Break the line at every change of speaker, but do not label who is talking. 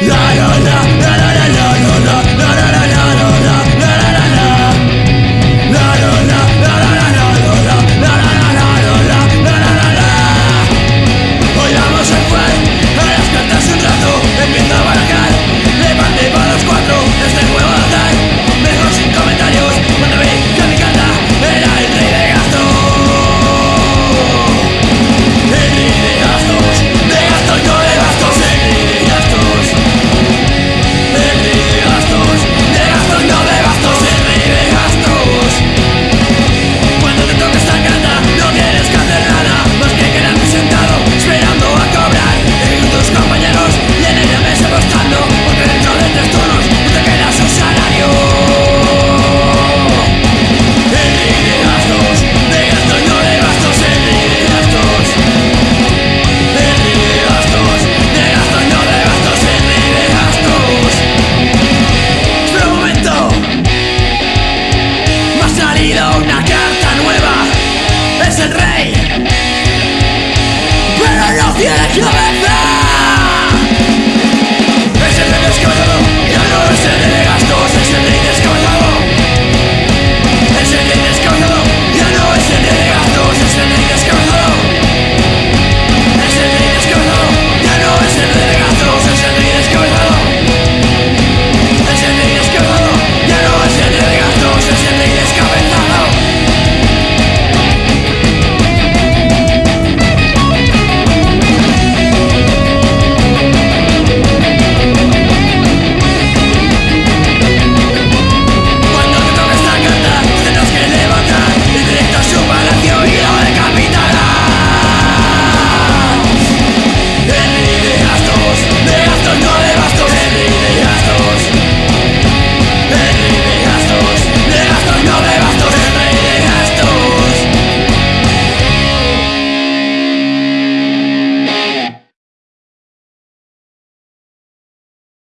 La la la la la la la la la Yeah.